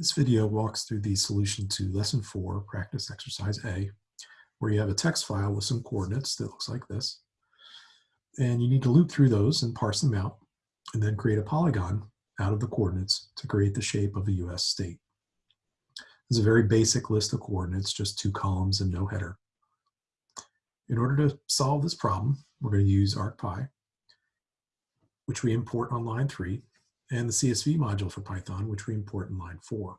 This video walks through the solution to lesson four, practice exercise A, where you have a text file with some coordinates that looks like this. And you need to loop through those and parse them out, and then create a polygon out of the coordinates to create the shape of a US state. Is a very basic list of coordinates, just two columns and no header. In order to solve this problem, we're going to use ArcPy, which we import on line three, and the CSV module for Python, which we import in line four.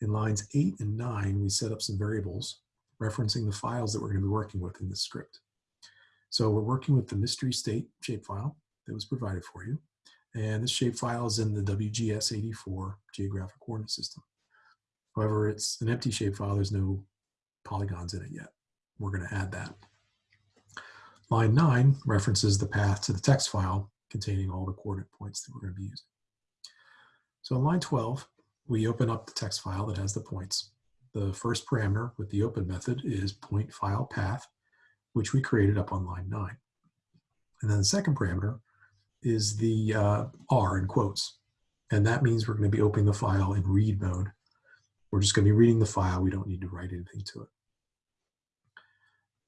In lines eight and nine, we set up some variables referencing the files that we're going to be working with in this script. So we're working with the mystery state shapefile that was provided for you. And this shapefile is in the WGS84 geographic coordinate system. However, it's an empty shapefile. There's no polygons in it yet. We're going to add that. Line 9 references the path to the text file containing all the coordinate points that we're going to be using. So on line 12, we open up the text file that has the points. The first parameter with the open method is point file path, which we created up on line 9. And then the second parameter is the uh, R in quotes. And that means we're going to be opening the file in read mode. We're just going to be reading the file. We don't need to write anything to it.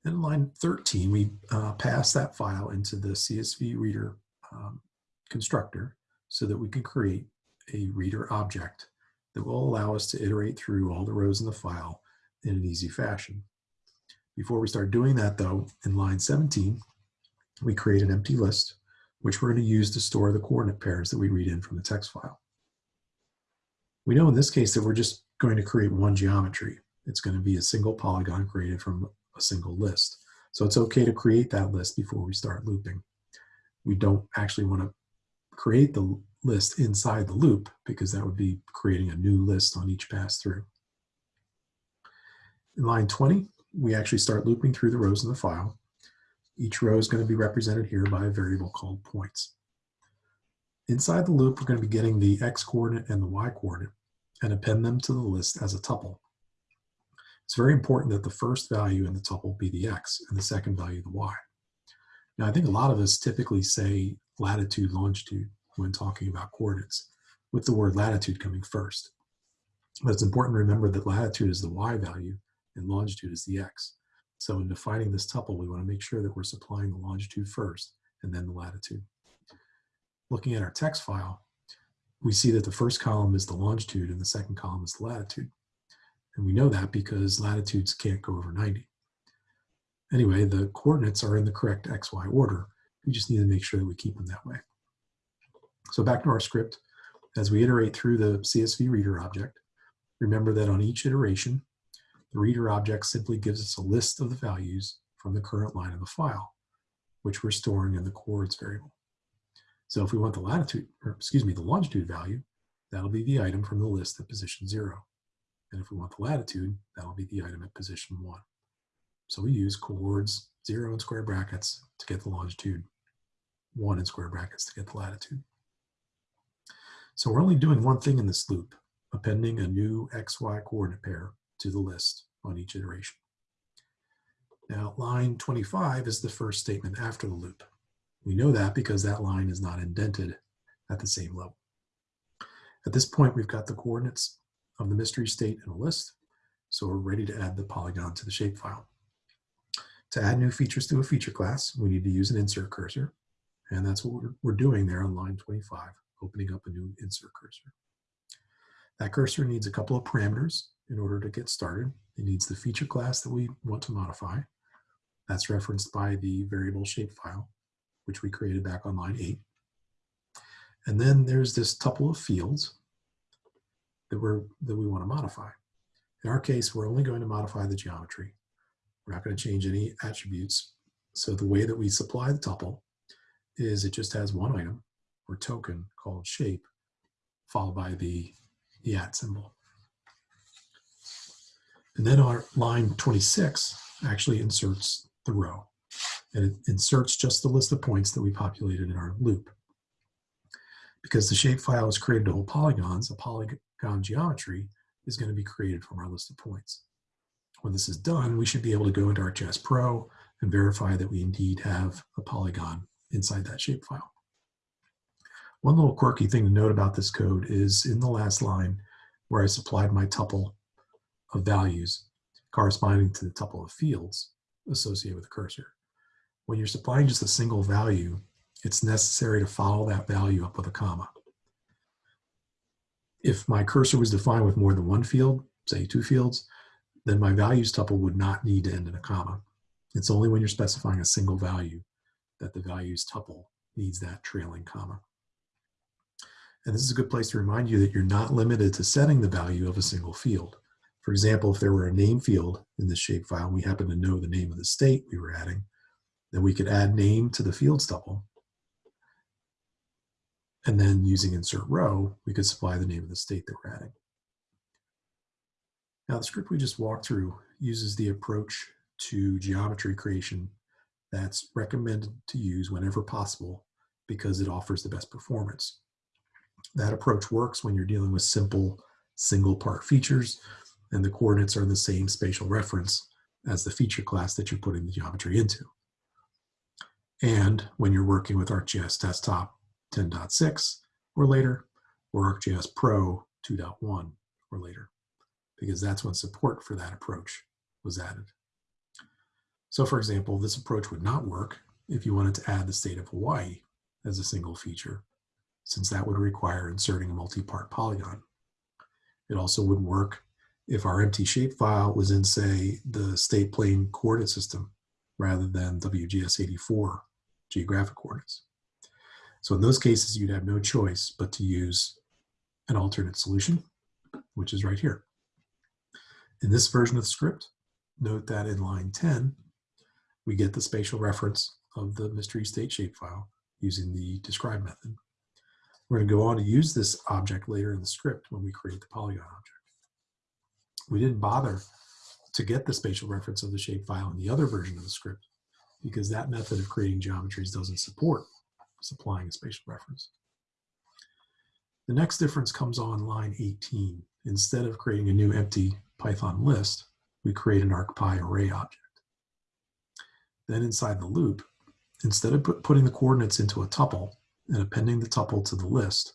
In line 13, we uh, pass that file into the CSV reader um, constructor so that we can create a reader object that will allow us to iterate through all the rows in the file in an easy fashion. Before we start doing that though, in line 17, we create an empty list, which we're going to use to store the coordinate pairs that we read in from the text file. We know in this case that we're just going to create one geometry. It's going to be a single polygon created from a single list. So it's okay to create that list before we start looping we don't actually want to create the list inside the loop because that would be creating a new list on each pass through. In line 20, we actually start looping through the rows in the file. Each row is going to be represented here by a variable called points. Inside the loop, we're going to be getting the x coordinate and the y coordinate and append them to the list as a tuple. It's very important that the first value in the tuple be the x and the second value the y. Now, I think a lot of us typically say latitude, longitude when talking about coordinates, with the word latitude coming first. But it's important to remember that latitude is the y value and longitude is the x. So in defining this tuple, we want to make sure that we're supplying the longitude first and then the latitude. Looking at our text file, we see that the first column is the longitude and the second column is the latitude. And we know that because latitudes can't go over 90. Anyway, the coordinates are in the correct XY order. We just need to make sure that we keep them that way. So back to our script. As we iterate through the CSV reader object, remember that on each iteration, the reader object simply gives us a list of the values from the current line of the file, which we're storing in the coords variable. So if we want the latitude, or excuse me, the longitude value, that'll be the item from the list at position zero. And if we want the latitude, that'll be the item at position one. So we use coords zero in square brackets to get the longitude, one in square brackets to get the latitude. So we're only doing one thing in this loop, appending a new XY coordinate pair to the list on each iteration. Now line 25 is the first statement after the loop. We know that because that line is not indented at the same level. At this point, we've got the coordinates of the mystery state in a list, so we're ready to add the polygon to the shapefile. To add new features to a feature class, we need to use an insert cursor. And that's what we're, we're doing there on line 25, opening up a new insert cursor. That cursor needs a couple of parameters in order to get started. It needs the feature class that we want to modify. That's referenced by the variable shapefile, which we created back on line 8. And then there's this tuple of fields that, we're, that we want to modify. In our case, we're only going to modify the geometry. We're not going to change any attributes. So the way that we supply the tuple is it just has one item or token called shape followed by the, the at symbol. And then our line 26 actually inserts the row. And it inserts just the list of points that we populated in our loop. Because the shapefile is created to hold polygons, a polygon geometry is going to be created from our list of points. When this is done, we should be able to go into ArcGIS Pro and verify that we indeed have a polygon inside that shapefile. One little quirky thing to note about this code is in the last line, where I supplied my tuple of values corresponding to the tuple of fields associated with the cursor. When you're supplying just a single value, it's necessary to follow that value up with a comma. If my cursor was defined with more than one field, say two fields, then my values tuple would not need to end in a comma. It's only when you're specifying a single value that the values tuple needs that trailing comma. And this is a good place to remind you that you're not limited to setting the value of a single field. For example, if there were a name field in this shapefile, we happen to know the name of the state we were adding, then we could add name to the fields tuple. And then using insert row, we could supply the name of the state that we're adding. Now the script we just walked through uses the approach to geometry creation that's recommended to use whenever possible because it offers the best performance. That approach works when you're dealing with simple single part features and the coordinates are in the same spatial reference as the feature class that you're putting the geometry into. And when you're working with ArcGIS Desktop 10.6 or later, or ArcGIS Pro 2.1 or later, because that's when support for that approach was added. So for example, this approach would not work if you wanted to add the state of Hawaii as a single feature, since that would require inserting a multi-part polygon. It also wouldn't work if our empty shapefile was in, say, the state plane coordinate system rather than WGS84 geographic coordinates. So in those cases, you'd have no choice but to use an alternate solution, which is right here. In this version of the script, note that in line 10, we get the spatial reference of the mystery state shapefile using the describe method. We're going to go on to use this object later in the script when we create the polygon object. We didn't bother to get the spatial reference of the shapefile in the other version of the script because that method of creating geometries doesn't support supplying a spatial reference. The next difference comes on line 18. Instead of creating a new empty Python list, we create an ArcPy array object. Then inside the loop, instead of put, putting the coordinates into a tuple and appending the tuple to the list,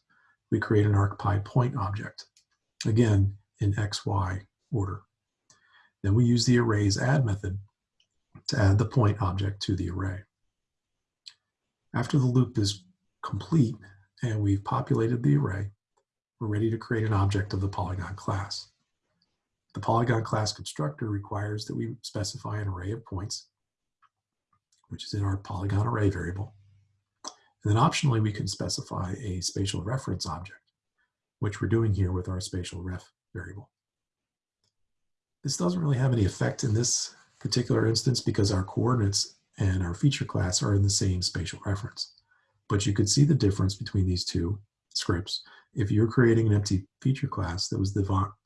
we create an ArcPy point object, again in XY order. Then we use the arrays add method to add the point object to the array. After the loop is complete and we've populated the array, we're ready to create an object of the polygon class. The polygon class constructor requires that we specify an array of points, which is in our polygon array variable. And then optionally, we can specify a spatial reference object, which we're doing here with our spatial ref variable. This doesn't really have any effect in this particular instance because our coordinates and our feature class are in the same spatial reference. But you could see the difference between these two scripts if you're creating an empty feature class that was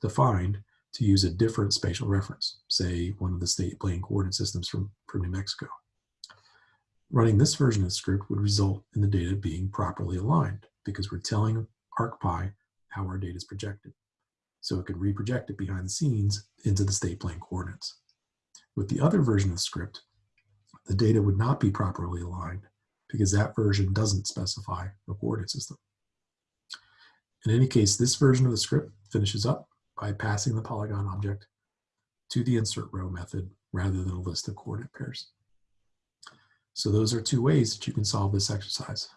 defined to use a different spatial reference, say one of the state plane coordinate systems from, from New Mexico. Running this version of the script would result in the data being properly aligned because we're telling ArcPy how our data is projected so it could reproject it behind the scenes into the state plane coordinates. With the other version of the script, the data would not be properly aligned because that version doesn't specify a coordinate system. In any case, this version of the script finishes up by passing the polygon object to the insert row method rather than a list of coordinate pairs. So those are two ways that you can solve this exercise.